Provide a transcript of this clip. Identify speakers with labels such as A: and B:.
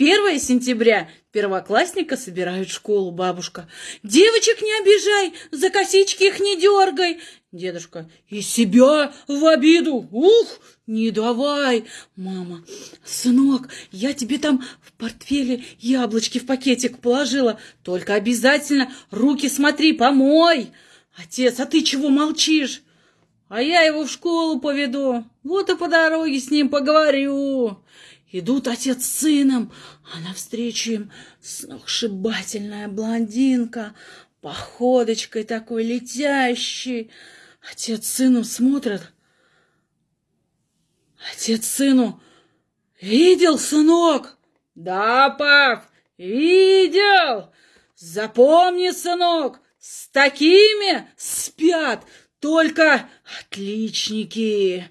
A: 1 сентября первоклассника собирают в школу, бабушка. Девочек не обижай, за косички их не дергай. Дедушка, и себя в обиду, ух, не давай. Мама, сынок, я тебе там в портфеле яблочки в пакетик положила, только обязательно руки смотри, помой. Отец, а ты чего молчишь? А я его в школу поведу, вот и по дороге с ним поговорю. Идут отец с сыном, а навстречу им сногсшибательная блондинка, походочкой такой летящей. Отец с сыном смотрят. Отец сыну. Видел, сынок? Да, пап, видел. Запомни, сынок, с такими спят только отличники.